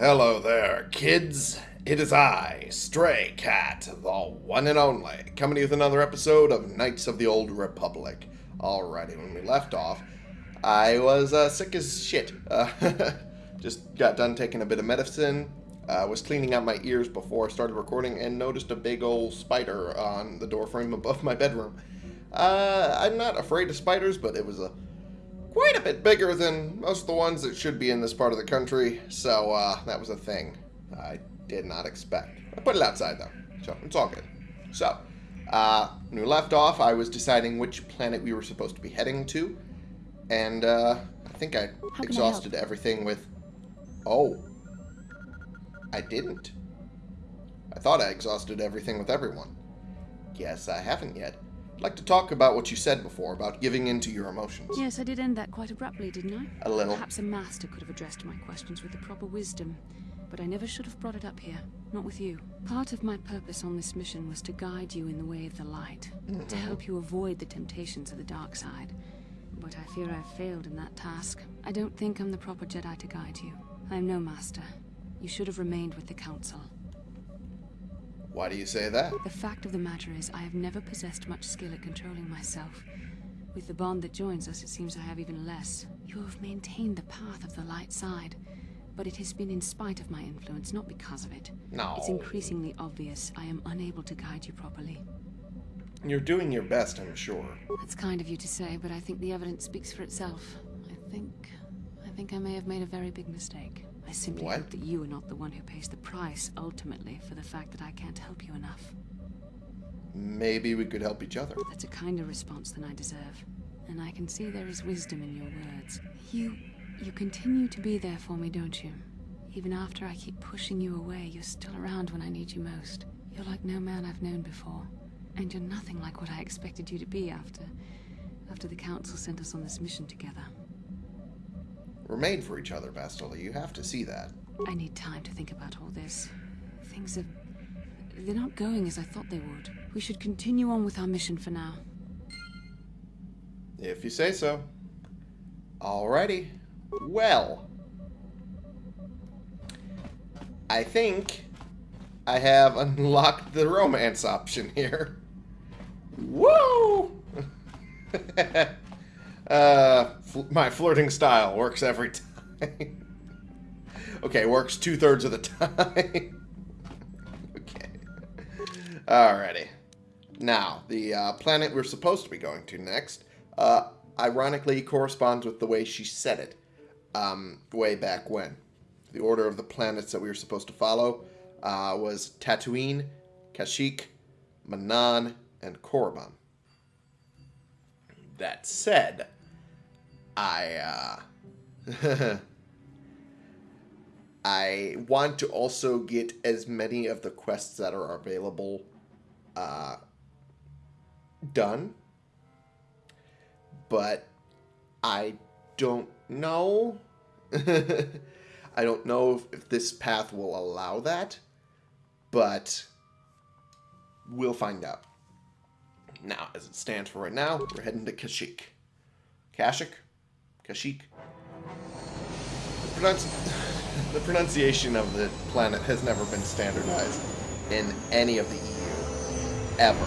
Hello there, kids. It is I, Stray Cat, the one and only, coming to you with another episode of Knights of the Old Republic. Alrighty, when we left off, I was uh, sick as shit. Uh, just got done taking a bit of medicine, uh, was cleaning out my ears before I started recording, and noticed a big old spider on the doorframe above my bedroom. Uh, I'm not afraid of spiders, but it was a quite a bit bigger than most of the ones that should be in this part of the country, so uh, that was a thing I did not expect. I put it outside though, so it's all good. So, uh, when we left off, I was deciding which planet we were supposed to be heading to, and uh, I think I I exhausted everything with. Oh, I didn't. I thought I exhausted everything with everyone. Guess I haven't yet. I'd like to talk about what you said before about giving in to your emotions. Yes, I did end that quite abruptly, didn't I? A little. Perhaps a master could have addressed my questions with the proper wisdom. But I never should have brought it up here. Not with you. Part of my purpose on this mission was to guide you in the way of the light. Mm-hmm. To help you avoid the temptations of the dark side. But I fear I've failed in that task. I don't think I'm the proper Jedi to guide you. I am no master. You should have remained with the Council. Why do you say that? The fact of the matter is, I have never possessed much skill at controlling myself. With the bond that joins us, it seems I have even less. You have maintained the path of the light side, but it has been in spite of my influence, not because of it. No. It's increasingly obvious I am unable to guide you properly. You're doing your best, I'm sure. That's kind of you to say, but I think the evidence speaks for itself. I think... I think I may have made a very big mistake. I simply What? hope that you are not the one who pays the price, ultimately, for the fact that I can't help you enough. Maybe we could help each other. That's a kinder response than I deserve. And I can see there is wisdom in your words. You... you continue to be there for me, don't you? Even after I keep pushing you away, you're still around when I need you most. You're like no man I've known before. And you're nothing like what I expected you to be after... after the Council sent us on this mission together. We're made for each other, Bastila. You have to see that. I need time to think about all this. Things are... they're not going as I thought they would. We should continue on with our mission for now. If you say so. Alrighty. Well. I think I have unlocked the romance option here. Woo! uh, fl my flirting style works every time. okay, works two thirds of the time. okay. Alrighty. Now, the uh, planet we're supposed to be going to next, uh, ironically corresponds with the way she said it um, way back when. The order of the planets that we were supposed to follow uh, was Tatooine, Kashyyyk, Manaan, and Korriban. That said, I uh, I want to also get as many of the quests that are available uh, done, but I don't know. I don't know if, if this path will allow that, but we'll find out. Now, as it stands for right now, we're heading to Kashyyyk. Kashyyyk? Kashyyyk? The, pronunci- the pronunciation of the planet has never been standardized in any of the EU. Ever.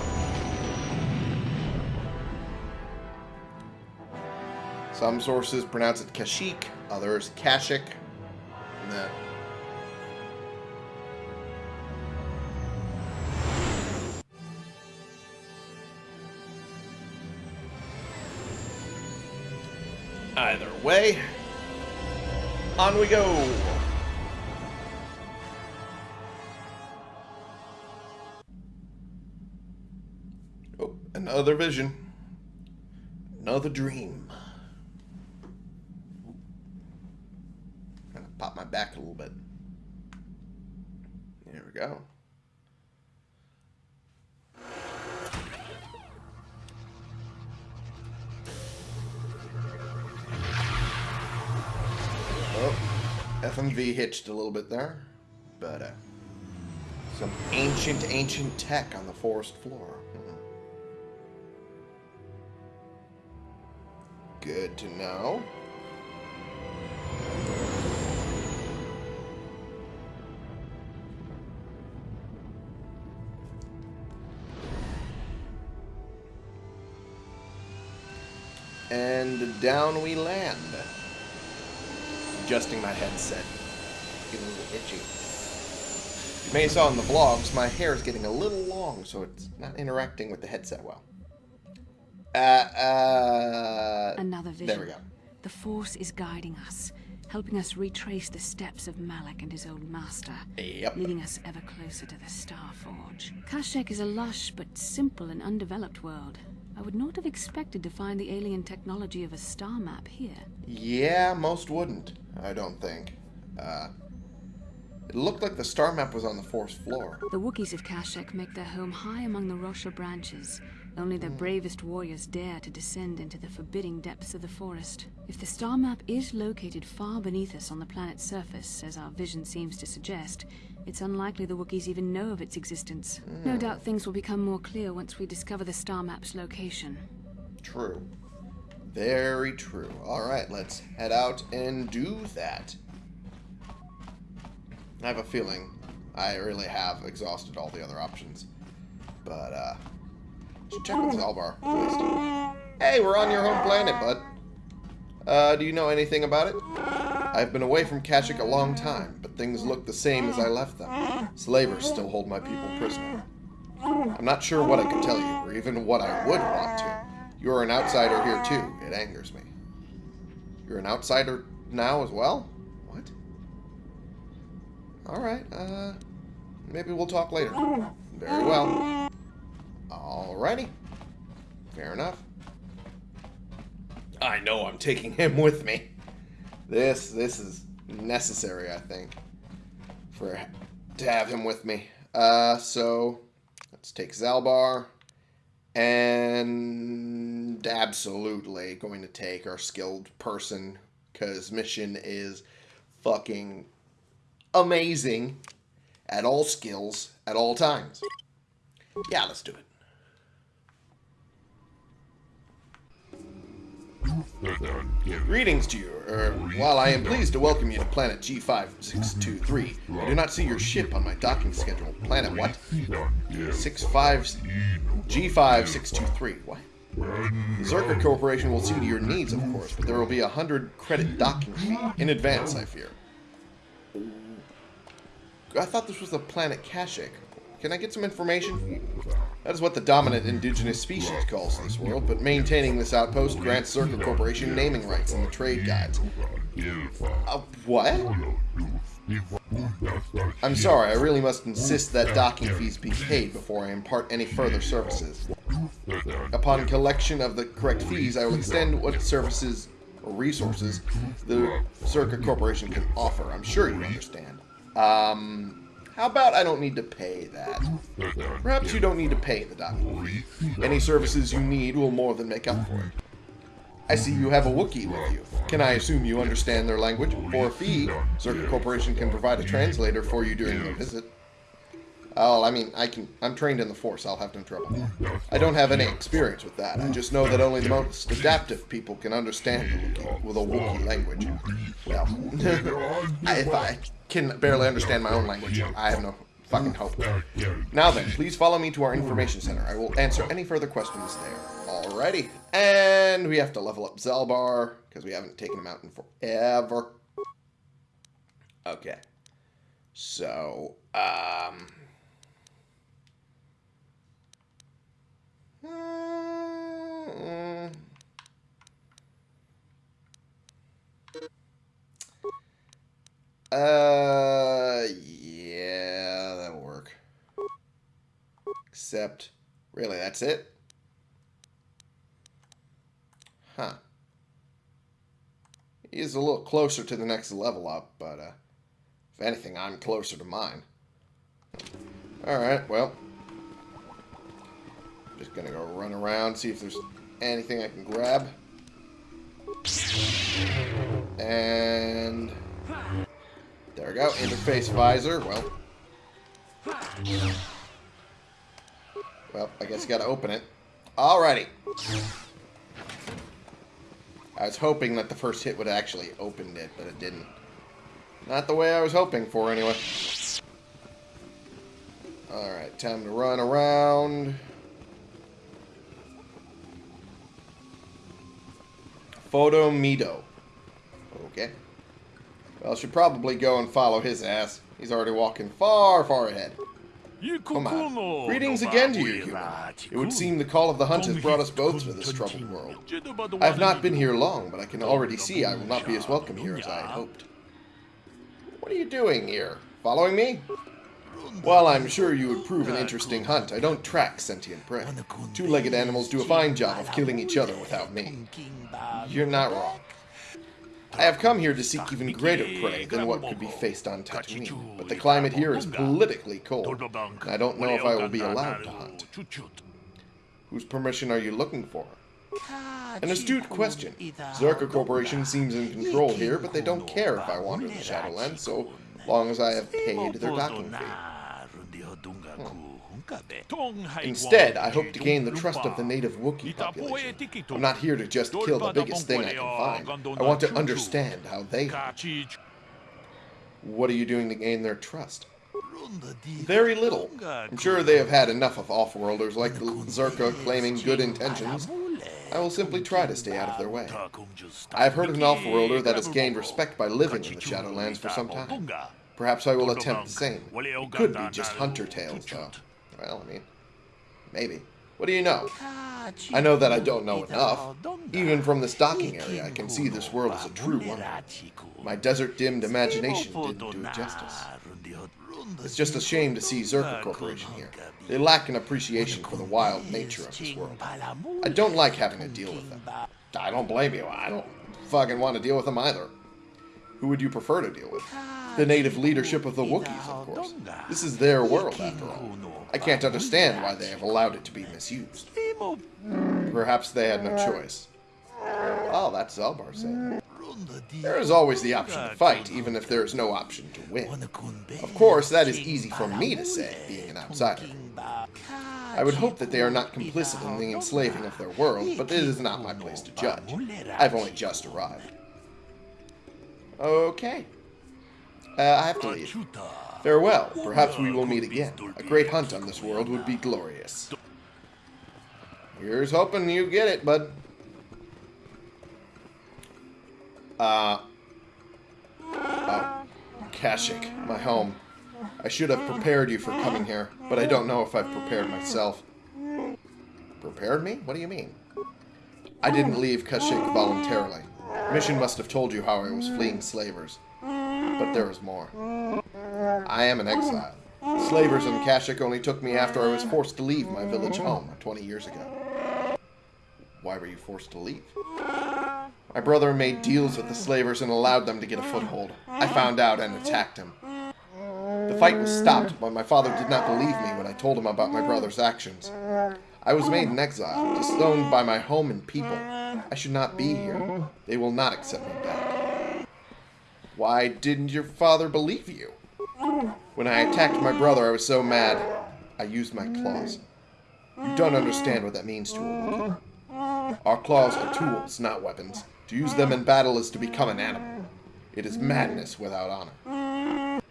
Some sources pronounce it Kashyyyk, others Kashyyyk. Way, on we go. Oh, another vision. Another dream. Gonna pop my back a little bit. There we go. MV hitched a little bit there, but uh, some ancient, ancient tech on the forest floor. Hmm. Good to know. And down we land. Adjusting my headset. Getting a little itchy. You may have saw in the vlogs, my hair is getting a little long, so it's not interacting with the headset well. Uh, uh... Another vision. There we go. The Force is guiding us, helping us retrace the steps of Malak and his old master, Yep. leading us ever closer to the Star Forge. Kashyyyk is a lush but simple and undeveloped world. I would not have expected to find the alien technology of a star map here. Yeah, most wouldn't, I don't think. Uh, it looked like the star map was on the force floor. The Wookiees of Kashyyyk make their home high among the Wroshyr branches. Only the bravest warriors dare to descend into the forbidding depths of the forest. If the star map is located far beneath us on the planet's surface, as our vision seems to suggest, it's unlikely the Wookiees even know of its existence. No doubt things will become more clear once we discover the star map's location. True. Very true. Alright, let's head out and do that. I have a feeling I really have exhausted all the other options. But, uh, should check with Zaalbar, at. Hey, we're on your home planet, bud. Uh, do you know anything about it? I've been away from Kashyyyk a long time, but things look the same as I left them. Slavers still hold my people prisoner. I'm not sure what I could tell you, or even what I would want to. You're an outsider here too. It angers me. You're an outsider now as well? What? Alright, uh... Maybe we'll talk later. Very well. Alrighty. Fair enough. I know I'm taking him with me. This, this is necessary, I think. For to have him with me. Uh, so... Let's take Zaalbar. And absolutely going to take our skilled person because mission is fucking amazing at all skills at all times. Yeah, let's do it. Greetings to you. Er, while I am pleased to welcome you to planet G5623, I do not see your ship on my docking schedule. Planet what? 65 G5623. What? The Czerka Corporation will see to your needs, of course, but there will be a hundred credit docking fee in advance, I fear. I thought this was the planet Kashyyyk. Can I get some information? That is what the dominant indigenous species calls this world, but maintaining this outpost grants Czerka Corporation naming rights in the trade guides. Uh, what? I'm sorry, I really must insist that docking fees be paid before I impart any further services. Upon collection of the correct fees, I will extend what services or resources the Czerka Corporation can offer. I'm sure you understand. Um, how about I don't need to pay that? Perhaps you don't need to pay the fee. Any services you need will more than make up for it. I see you have a Wookiee with you. Can I assume you understand their language? For a fee, Czerka Corporation can provide a translator for you during your visit. Oh, I mean, I can. I'm trained in the Force. I'll have no trouble. I don't have any experience with that. I just know that only the most adaptive people can understand the Wookiee with a Wookiee language. Well, if I can barely understand my own language, I have no fucking hope. Now then, please follow me to our information center. I will answer any further questions there. Alrighty. And we have to level up Zaalbar, because we haven't taken him out in forever. Okay. So, um... mm, Uh, yeah, that'll work. Except, really, that's it? Huh. He is a little closer to the next level up, but, uh, if anything, I'm closer to mine. Alright, well. Just gonna go run around, see if there's anything I can grab. And... We go, interface visor, well. Well, I guess you gotta open it. Alrighty. I was hoping that the first hit would actually open it, but it didn't. Not the way I was hoping for, anyway. Alright, time to run around. Photo Mido. Okay. Well, should probably go and follow his ass. He's already walking far, far ahead. Come on. Greetings again to you, human. It would seem the call of the hunt has brought us both to this troubled world. I have not been here long, but I can already see I will not be as welcome here as I had hoped. What are you doing here? Following me? Well, I'm sure you would prove an interesting hunt, I don't track sentient prey. Two-legged animals do a fine job of killing each other without me. You're not wrong. I have come here to seek even greater prey than what could be faced on Tatooine, but the climate here is politically cold, and I don't know if I will be allowed to hunt. Whose permission are you looking for? An astute question. Czerka Corporation seems in control here, but they don't care if I wander the Shadowlands, so long as I have paid their docking fee. Hmm. Instead, I hope to gain the trust of the native Wookiee population. I'm not here to just kill the biggest thing I can find. I want to understand how they hunt. What are you doing to gain their trust? Very little. I'm sure they have had enough of off-worlders like the Czerka claiming good intentions. I will simply try to stay out of their way. I have heard of an off-worlder that has gained respect by living in the Shadowlands for some time. Perhaps I will attempt the same. It could be just hunter tales, though. Well, I mean, maybe. What do you know? I know that I don't know enough. Even from this docking area, I can see this world is a true wonder. My desert-dimmed imagination didn't do it justice. It's just a shame to see Czerka Corporation here. They lack an appreciation for the wild nature of this world. I don't like having to deal with them. I don't blame you. I don't fucking want to deal with them either. Who would you prefer to deal with? The native leadership of the Wookiees, of course. This is their world, after all. I can't understand why they have allowed it to be misused. Perhaps they had no choice. Oh, that's Zaalbar saying. There is always the option to fight, even if there is no option to win. Of course, that is easy for me to say, being an outsider. I would hope that they are not complicit in the enslaving of their world, but it is not my place to judge. I've only just arrived. Okay. Uh, I have to leave. Farewell. Perhaps we will meet again. A great hunt on this world would be glorious. Here's hoping you get it, bud. Uh. Oh. Kashyyyk, my home. I should have prepared you for coming here, but I don't know if I've prepared myself. Prepared me? What do you mean? I didn't leave Kashyyyk voluntarily. Mission must have told you how I was fleeing slavers. But there is more. I am an exile. Slavers in Kashyyyk only took me after I was forced to leave my village home 20 years ago. Why were you forced to leave? My brother made deals with the slavers and allowed them to get a foothold. I found out and attacked him. The fight was stopped, but my father did not believe me when I told him about my brother's actions. I was made an exile, disowned by my home and people. I should not be here. They will not accept me back. Why didn't your father believe you? When I attacked my brother, I was so mad, I used my claws. You don't understand what that means to a Wookiee. Our claws are tools, not weapons. To use them in battle is to become an animal. It is madness without honor.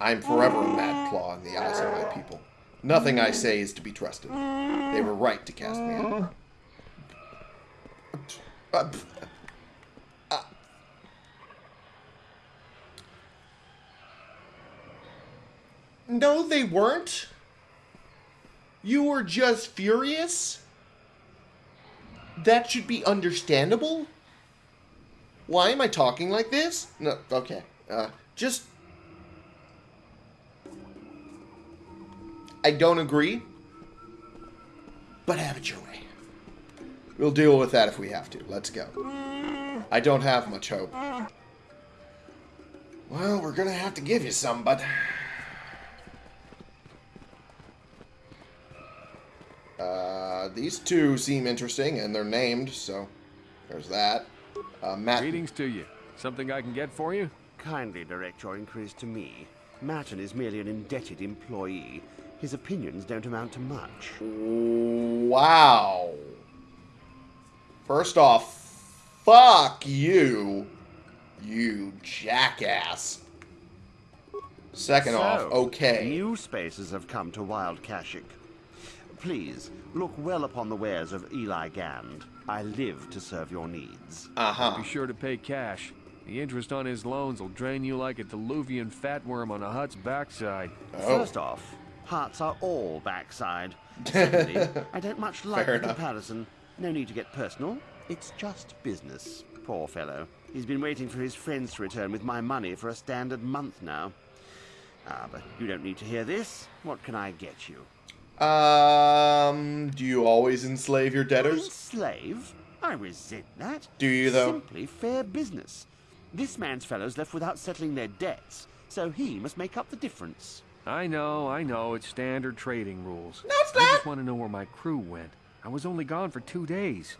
I am forever a mad claw in the eyes of my people. Nothing I say is to be trusted. They were right to cast me out. No, they weren't. You were just furious? That should be understandable? Why am I talking like this? No, okay. Uh, just... I don't agree. But have it your way. We'll deal with that if we have to. Let's go. I don't have much hope. Well, we're gonna have to give you some, but... Uh, these two seem interesting, and they're named, so there's that. Uh, Matt... Greetings to you. Something I can get for you? Kindly direct your inquiries to me. Matton is merely an indebted employee. His opinions don't amount to much. Wow. First off, fuck you, you jackass. Second so, off, okay. New spaces have come to Wild Kashyyyk. Please, look well upon the wares of Eli Gand. I live to serve your needs. Uh-huh. Be sure to pay cash. The interest on his loans will drain you like a diluvian fatworm on a Hutt's backside. Oh. First off, hearts are all backside. Secondly, I don't much like Fair the enough. comparison. No need to get personal. It's just business. Poor fellow. He's been waiting for his friends to return with my money for a standard month now. Ah, but you don't need to hear this. What can I get you? Um, do you always enslave your debtors? Enslave? I resent that. Do you, though? Simply fair business. This man's fellows left without settling their debts, so he must make up the difference. I know, I know, it's standard trading rules. No, it's I just want to know where my crew went. I was only gone for two days.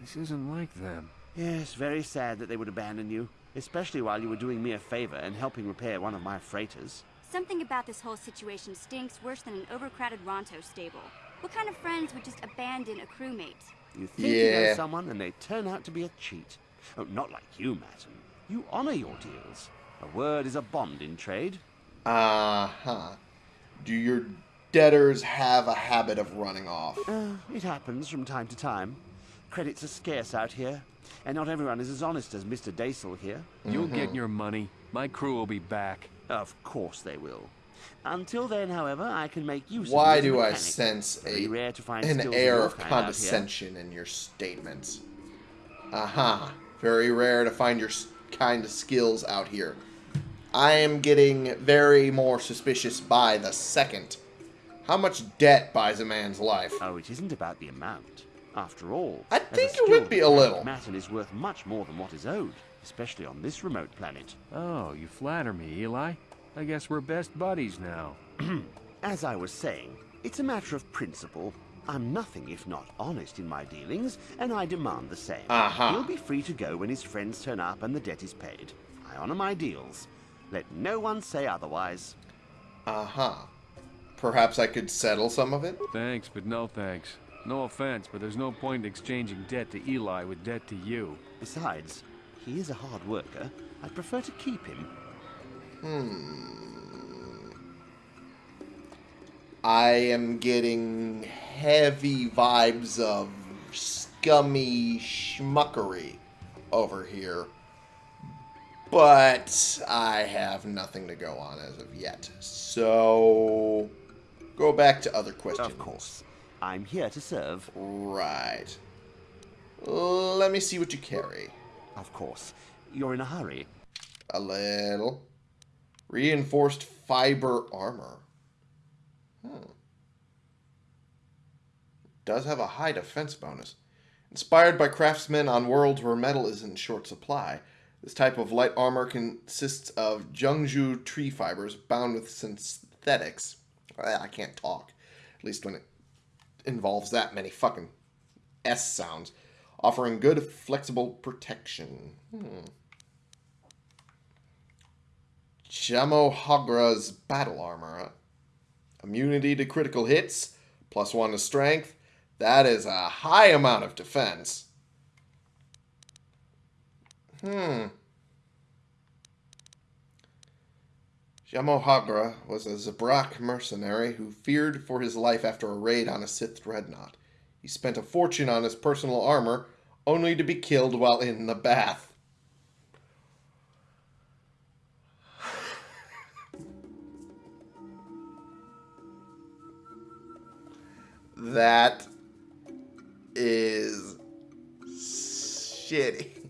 This isn't like them. Yes, very sad that they would abandon you, especially while you were doing me a favor and helping repair one of my freighters. Something about this whole situation stinks worse than an overcrowded Ronto stable. What kind of friends would just abandon a crewmate? You think you know someone and they turn out to be a cheat. Oh, not like you, Matton. You honor your deals. A word is a bond in trade. Uh-huh. Do your debtors have a habit of running off? Uh, it happens from time to time. Credits are scarce out here, and not everyone is as honest as Mr. Daisel here. You'll get your money. My crew will be back. Of course they will. Until then, however, I can make use Why of you as a do I sense a, rare to find an air of kind out here. condescension in your statements? Uh-huh. Very rare to find your kind of skills out here. I am getting very more suspicious by the second. How much debt buys a man's life? Oh, it isn't about the amount. After all, I think it would be a mechanic, little. Matton is worth much more than what is owed, especially on this remote planet. Oh, you flatter me, Eli. I guess we're best buddies now. As I was saying, it's a matter of principle. I'm nothing if not honest in my dealings, and I demand the same. Uh-huh. He'll be free to go when his friends turn up and the debt is paid. I honor my deals. Let no one say otherwise. Uh-huh. Perhaps I could settle some of it? Thanks, but no thanks. No offense, but there's no point in exchanging debt to Eli with debt to you. Besides, he is a hard worker. I'd prefer to keep him. Hmm. I am getting heavy vibes of scummy schmuckery over here. But I have nothing to go on as of yet. So, go back to other questions. Of course. I'm here to serve. Right. Let me see what you carry. Of course. You're in a hurry. A little. Reinforced fiber armor. Hmm. Does have a high defense bonus. Inspired by craftsmen on worlds where metal is in short supply, this type of light armor consists of Jungju tree fibers bound with synthetics. Ah, I can't talk. At least when it involves that many fucking S sounds. Offering good, flexible protection. Hmm. Shamohagra's battle armor. Immunity to critical hits, plus one to strength. That is a high amount of defense. Hmm. Shamohagra was a Zabrak mercenary who feared for his life after a raid on a Sith dreadnought. He spent a fortune on his personal armor, only to be killed while in the bath. That is shitty.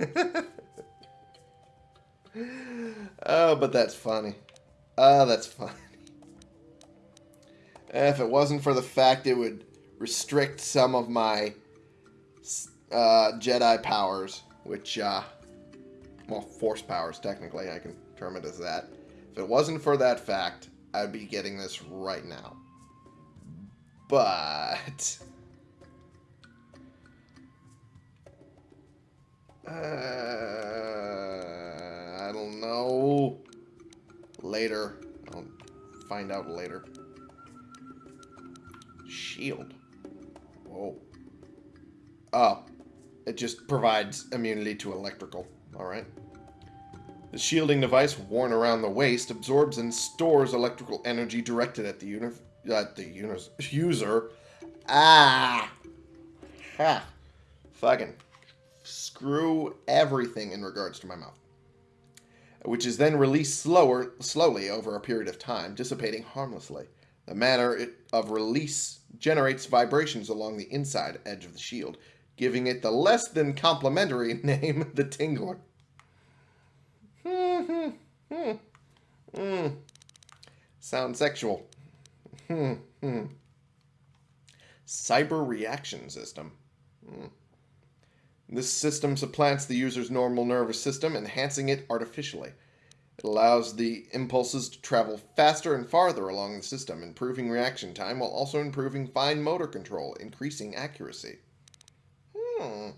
oh, but that's funny. Oh, that's funny. If it wasn't for the fact it would restrict some of my uh, Jedi powers, which, uh, well, Force powers, technically, I can term it as that. If it wasn't for that fact, I'd be getting this right now. But. Uh, I don't know. Later. I'll find out later. Shield. Whoa. Oh. It just provides immunity to electrical. Alright. The shielding device, worn around the waist, absorbs and stores electrical energy directed at the, at the user. Ah! Ha! Fucking screw everything in regards to my mouth. Which is then released slower, slowly over a period of time, dissipating harmlessly. The manner of release generates vibrations along the inside edge of the shield, giving it the less than complimentary name, the Tingler. Hmm hmm, hmm, sound sexual. Hmm, hmm. Cyber reaction system. Hmm. This system supplants the user's normal nervous system, enhancing it artificially. It allows the impulses to travel faster and farther along the system, improving reaction time while also improving fine motor control, increasing accuracy. Hmm.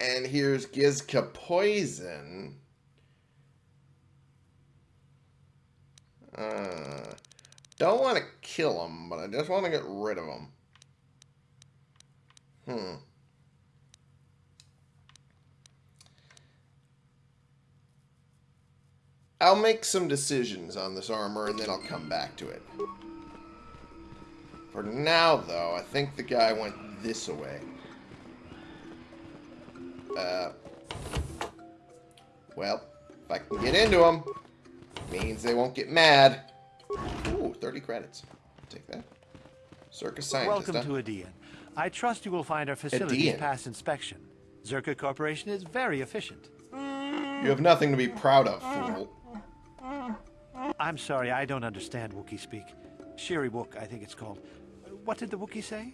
And here's Gizka Poison. Uh, don't want to kill him, but I just want to get rid of him. Hmm. I'll make some decisions on this armor and then I'll come back to it. For now, though, I think the guy went this way. Uh, well, if I can get into them, means they won't get mad. Ooh, 30 credits. take that. Czerka scientist. Welcome huh? to Edean. I trust you will find our facilities pass inspection. Czerka Corporation is very efficient. You have nothing to be proud of, fool. I'm sorry, I don't understand Wookiee speak. Shyriiwook, I think it's called. What did the Wookiee say?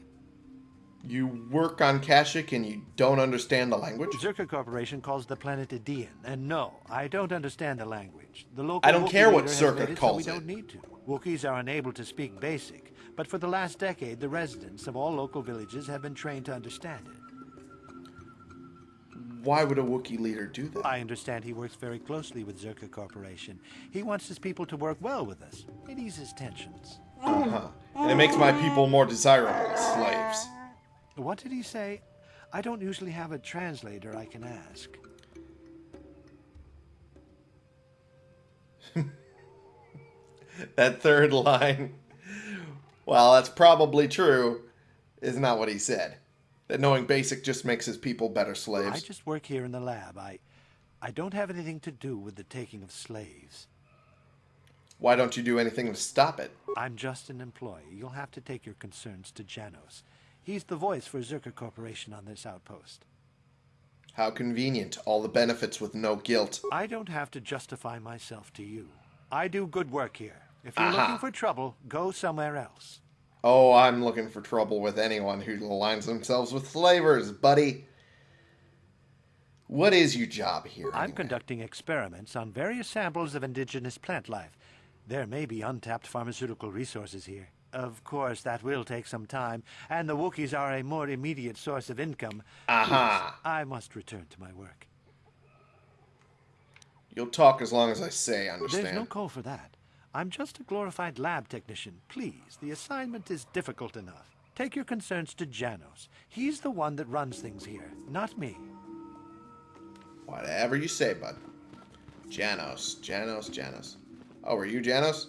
You work on Kashyyyk and you don't understand the language? Czerka Corporation calls the planet Edean, and no, I don't understand the language. The local I don't Wookiee care what Czerka it so we it. don't need to. Wookiees are unable to speak Basic, but for the last decade, the residents of all local villages have been trained to understand it. Why would a Wookiee leader do that? I understand he works very closely with Czerka Corporation. He wants his people to work well with us. It eases tensions. Uh-huh. And it makes my people more desirable slaves. What did he say? I don't usually have a translator I can ask. That third line, while that's probably true, is not what he said. That knowing basic just makes his people better slaves. I just work here in the lab. I I don't have anything to do with the taking of slaves. Why don't you do anything to stop it? I'm just an employee. You'll have to take your concerns to Janos. He's the voice for Czerka Corporation on this outpost. How convenient. All the benefits with no guilt. I don't have to justify myself to you. I do good work here. If you're Aha. looking for trouble, go somewhere else. Oh, I'm looking for trouble with anyone who aligns themselves with slavers, buddy. What is your job here? I'm anyway? conducting experiments on various samples of indigenous plant life. There may be untapped pharmaceutical resources here. Of course, that will take some time, and the Wookiees are a more immediate source of income. Aha. Please, I must return to my work. You'll talk as long as I say, understand? There's no call for that. I'm just a glorified lab technician. Please, the assignment is difficult enough. Take your concerns to Janos. He's the one that runs things here, not me. Whatever you say, bud. Janos, Janos, Janos. Oh, are you Janos?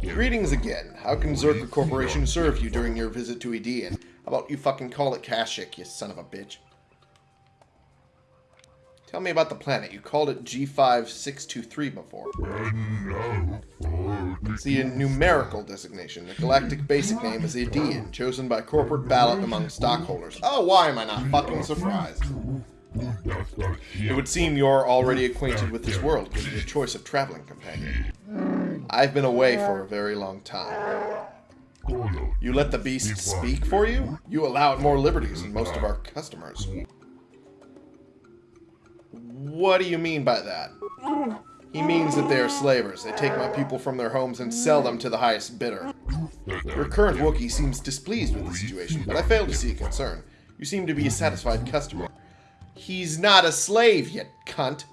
Greetings again. How can Czerka Corporation serve you during your visit to Edean? How about you fucking call it Kashyyyk, you son of a bitch? Tell me about the planet. You called it G5623 before. It's the numerical designation. The galactic basic name is Edean, chosen by corporate ballot among stockholders. Oh, why am I not fucking surprised? It would seem you're already acquainted with this world, given your choice of traveling companion. I've been away for a very long time. You let the beast speak for you? You allow it more liberties than most of our customers. What do you mean by that? He means that they are slavers. They take my people from their homes and sell them to the highest bidder. Your current Wookiee seems displeased with the situation, but I fail to see a concern. You seem to be a satisfied customer. He's not a slave, yet, cunt.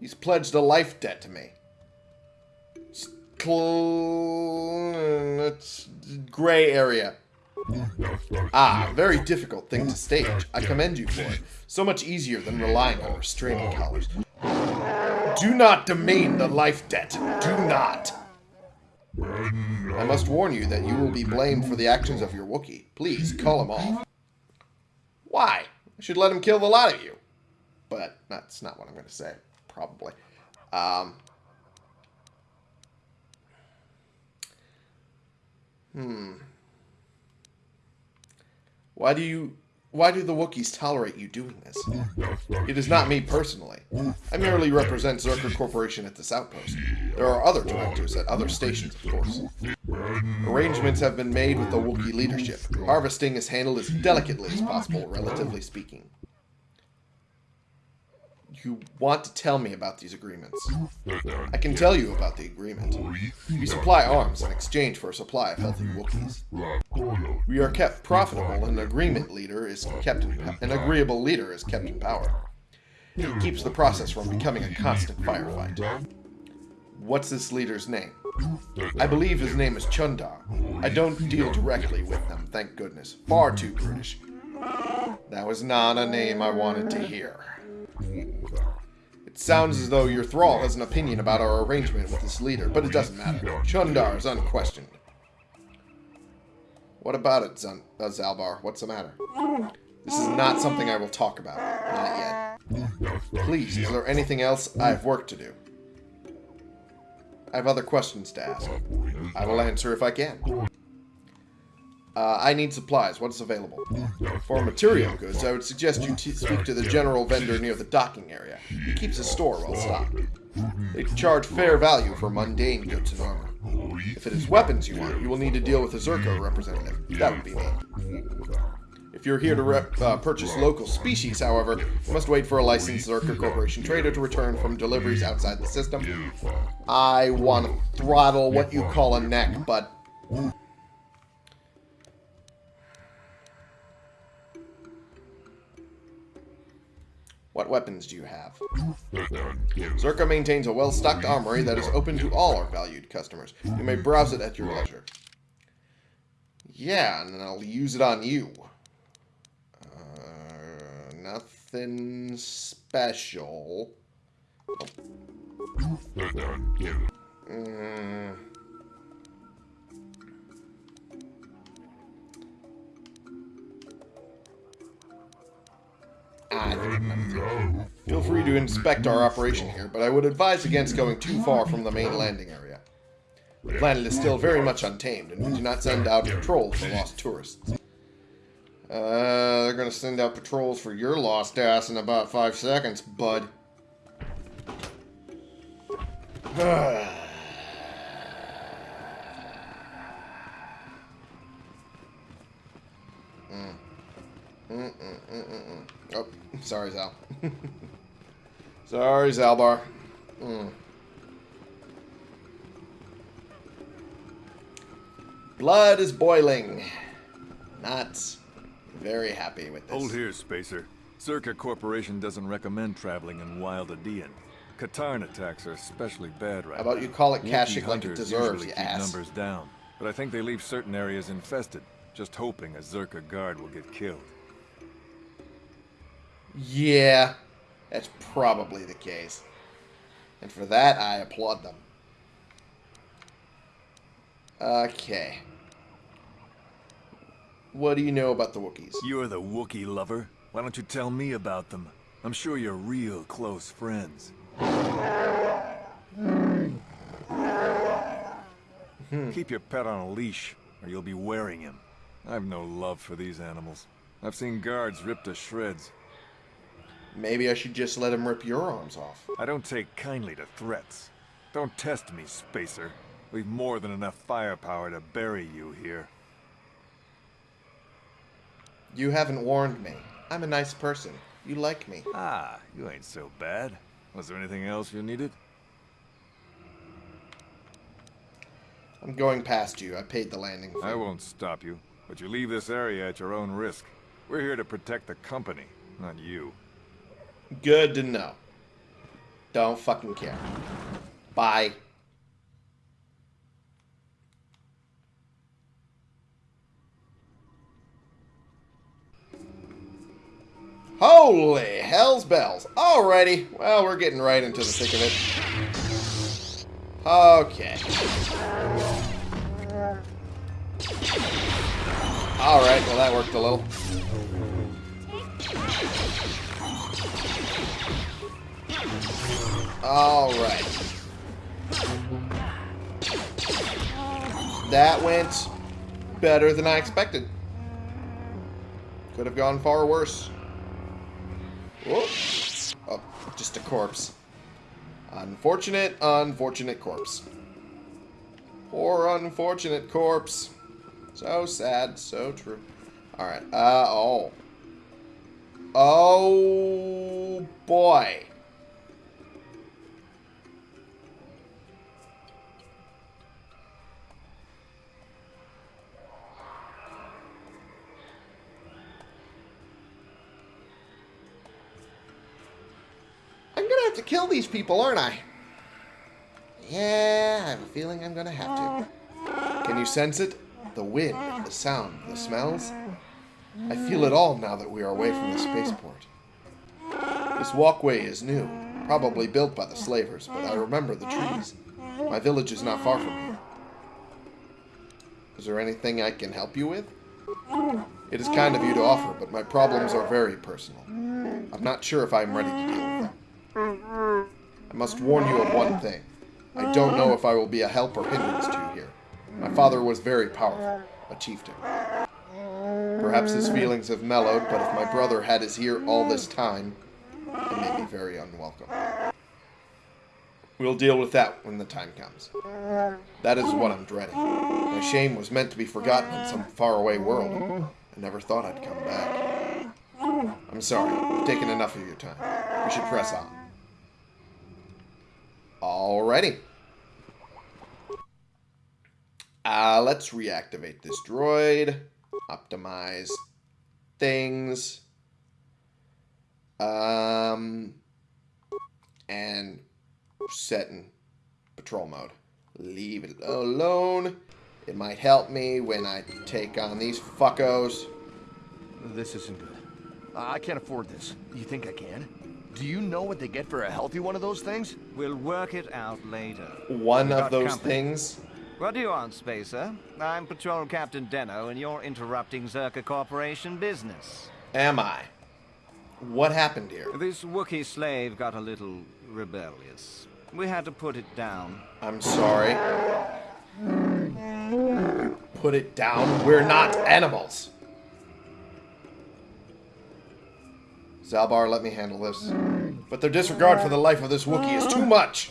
He's pledged a life debt to me. It's, it's gray area. Ah, very difficult thing to stage. I commend you for it. So much easier than relying on restraining collars. Do not domain the life debt. Do not. I must warn you that you will be blamed for the actions of your Wookiee. Please, call him off. Why? I should let him kill the lot of you. But that's not what I'm going to say. Probably. Um, hmm. Why do you... Why do the Wookiees tolerate you doing this? It is not me personally. I merely represent Czerka Corporation at this outpost. There are other directors at other stations, of course. Arrangements have been made with the Wookiee leadership. Harvesting is handled as delicately as possible, relatively speaking. You want to tell me about these agreements. I can tell you about the agreement. We supply arms in exchange for a supply of healthy Wookiees. We are kept profitable, and an agreement leader is kept in an agreeable leader is kept in power. He keeps the process from becoming a constant firefight. What's this leader's name? I believe his name is Chuundar. I don't deal directly with them, thank goodness. Far too British. That was not a name I wanted to hear. It sounds as though your thrall has an opinion about our arrangement with this leader, but it doesn't matter. Chuundar is unquestioned. What about it, Zun uh, Zaalbar? What's the matter? This is not something I will talk about. Not yet. Please, is there anything else? I have work to do. I have other questions to ask. I will answer if I can. Uh, I need supplies. What's available? For material goods, I would suggest you speak to the general vendor near the docking area. He keeps his store well stocked. They charge fair value for mundane goods and armor. If it is weapons you want, you will need to deal with a Czerka representative. That would be me. If you're here to uh, purchase local species, however, you must wait for a licensed Czerka Corporation trader to return from deliveries outside the system. I want to throttle what you call a neck, but What weapons do you have? Czerka maintains a well-stocked armory that is open to all our valued customers. You may browse it at your leisure. Yeah, and I'll use it on you. Uh, nothing special. Mm. Feel free to inspect our operation here, but I would advise against going too far from the main landing area. The planet is still very much untamed, and we do not send out patrols for lost tourists. Uh, they're gonna send out patrols for your lost ass in about five seconds, bud. mm. Mm -mm -mm oh. Sorry, Zal. Sorry, Zaalbar. Mm. Blood is boiling. Not very happy with this. Hold here, Spacer. Czerka Corporation doesn't recommend traveling in Wild Edean. Katarn attacks are especially bad right How about now. you call it Kashyyyk like it deserves, you ass. numbers down, but I think they leave certain areas infested, just hoping a Czerka guard will get killed. Yeah, that's probably the case. And for that, I applaud them. Okay. What do you know about the Wookiees? You're the Wookiee lover. Why don't you tell me about them? I'm sure you're real close friends. Hmm. Keep your pet on a leash, or you'll be wearing him. I've no love for these animals. I've seen guards ripped to shreds. Maybe I should just let him rip your arms off. I don't take kindly to threats. Don't test me, Spacer. We've more than enough firepower to bury you here. You haven't warned me. I'm a nice person. You like me. Ah, you ain't so bad. Was there anything else you needed? I'm going past you. I paid the landing fee. I won't stop you, but you leave this area at your own risk. We're here to protect the company, not you. Good to know. Don't fucking care. Bye. Holy hell's bells. Alrighty. Well, we're getting right into the thick of it. Okay. Alright, well that worked a little. Alright. That went better than I expected. Could have gone far worse. Oh, just a corpse. Unfortunate, unfortunate corpse. Poor unfortunate corpse. So sad, so true. Alright, uh, oh. Oh, boy. I'm gonna have to kill these people, aren't I? Yeah, I have a feeling I'm gonna have to. Can you sense it? The wind, the sound, the smells? I feel it all now that we are away from the spaceport. This walkway is new, probably built by the slavers, but I remember the trees. My village is not far from here. Is there anything I can help you with? It is kind of you to offer, but my problems are very personal. I'm not sure if I'm ready to deal with them. I must warn you of one thing. I don't know if I will be a help or hindrance to you here. My father was very powerful, a chieftain. Perhaps his feelings have mellowed, but if my brother had his ear all this time, may be very unwelcome. We'll deal with that when the time comes. That is what I'm dreading. My shame was meant to be forgotten in some faraway world. I never thought I'd come back. I'm sorry. I've taken enough of your time. We should press on. Alrighty. Uh, let's reactivate this droid. Optimize things. Um, and set in patrol mode. Leave it alone. It might help me when I take on these fuckos. This isn't good. I can't afford this. You think I can? Do you know what they get for a healthy one of those things? We'll work it out later. One of those company. things. What do you want, Spacer? I'm Patrol Captain Deno, and you're interrupting Czerka Corporation business. Am I? What happened here? This Wookiee slave got a little rebellious. We had to put it down. I'm sorry. Put it down. We're not animals. Zaalbar, let me handle this. But their disregard for the life of this Wookiee is too much.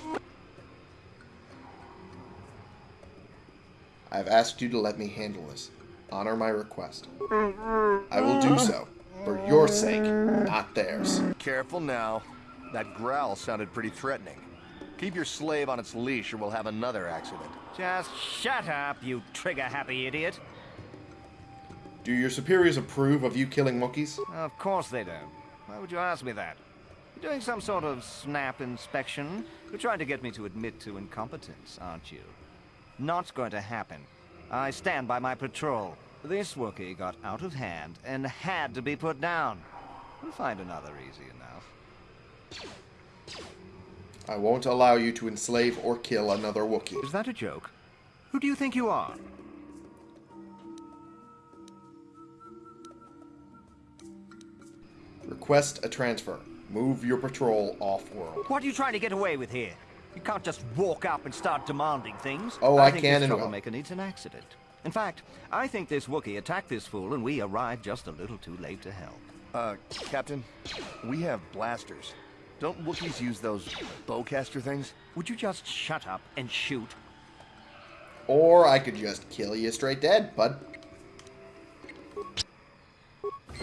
I've asked you to let me handle this. Honor my request. I will do so. For your sake, not theirs. Careful now. That growl sounded pretty threatening. Keep your slave on its leash or we'll have another accident. Just shut up, you trigger-happy idiot. Do your superiors approve of you killing monkeys? Of course they don't. Why would you ask me that? You're doing some sort of snap inspection? You're trying to get me to admit to incompetence, aren't you? Not going to happen. I stand by my patrol. This Wookiee got out of hand and had to be put down. We'll find another easy enough. I won't allow you to enslave or kill another Wookiee. Is that a joke? Who do you think you are? Request a transfer. Move your patrol off-world. What are you trying to get away with here? You can't just walk up and start demanding things. Oh, I think can this and will. troublemaker needs an accident. In fact, I think this Wookiee attacked this fool and we arrived just a little too late to help. Uh, Captain, we have blasters. Don't Wookiees use those bowcaster things? Would you just shut up and shoot? Or I could just kill you straight dead, bud.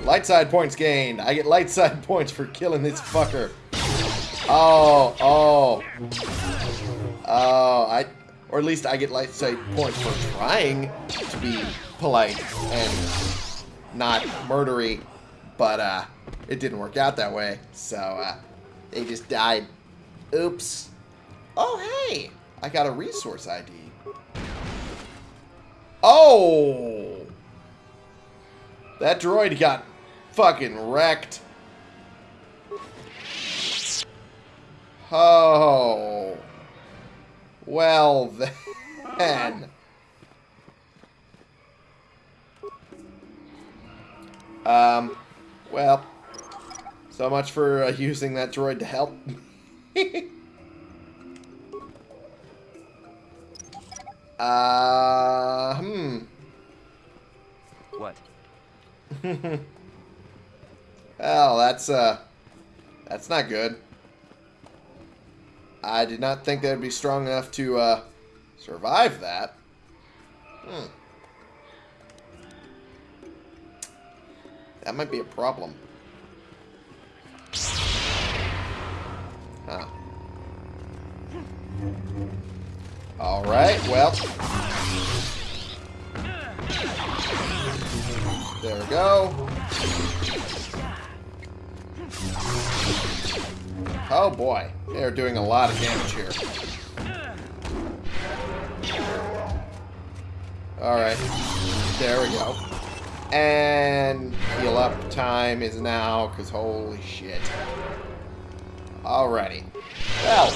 Light side points gained. I get light side points for killing this fucker. Oh, oh. Oh, I... Or at least I get, like, say, points for trying to be polite and not murdery. But, uh, it didn't work out that way. So, uh, they just died. Oops. Oh, hey! I got a resource ID. Oh! That droid got fucking wrecked. Oh. Well then. Um, well, so much for uh, using that droid to help. uh, hmm. What? Well, that's, uh, that's not good. I did not think that would be strong enough to, uh, survive that. Hmm. That might be a problem. Huh. Alright, well. There we go. Oh boy, they're doing a lot of damage here. Alright, there we go. And heal up time is now, because holy shit. Alrighty. Well,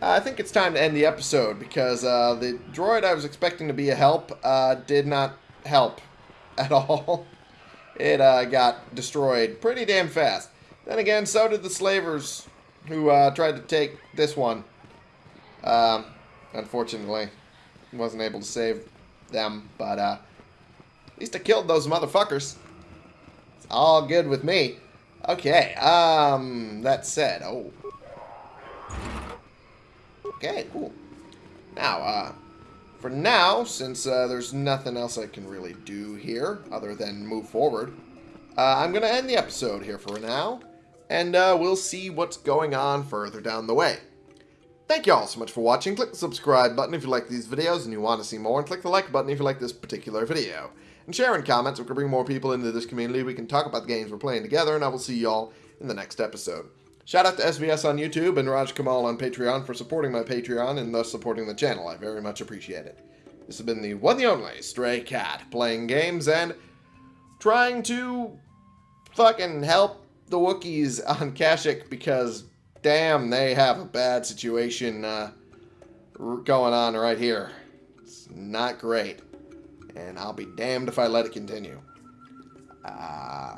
I think it's time to end the episode, because uh, the droid I was expecting to be a help uh, did not help at all. It uh, got destroyed pretty damn fast. Then again, so did the slavers who uh, tried to take this one. Um, unfortunately, wasn't able to save them, but uh, at least I killed those motherfuckers. It's all good with me. Okay, um, that said, oh. Okay, cool. Now, uh, for now, since uh, there's nothing else I can really do here other than move forward, uh, I'm going to end the episode here for now, and uh, we'll see what's going on further down the way. Thank you all so much for watching. Click the subscribe button if you like these videos and you want to see more, and click the like button if you like this particular video. And share in comments, we can bring more people into this community, we can talk about the games we're playing together, and I will see you all in the next episode. Shout out to SVS on YouTube and Raj Kamal on Patreon for supporting my Patreon and thus supporting the channel. I very much appreciate it. This has been the one the only Stray Cat, playing games and trying to fucking help the Wookiees on Kashyyyk because damn, they have a bad situation uh, going on right here. It's not great. And I'll be damned if I let it continue. Uh,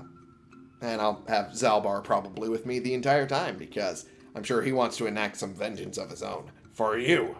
and I'll have Zaalbar probably with me the entire time because I'm sure he wants to enact some vengeance of his own. For you.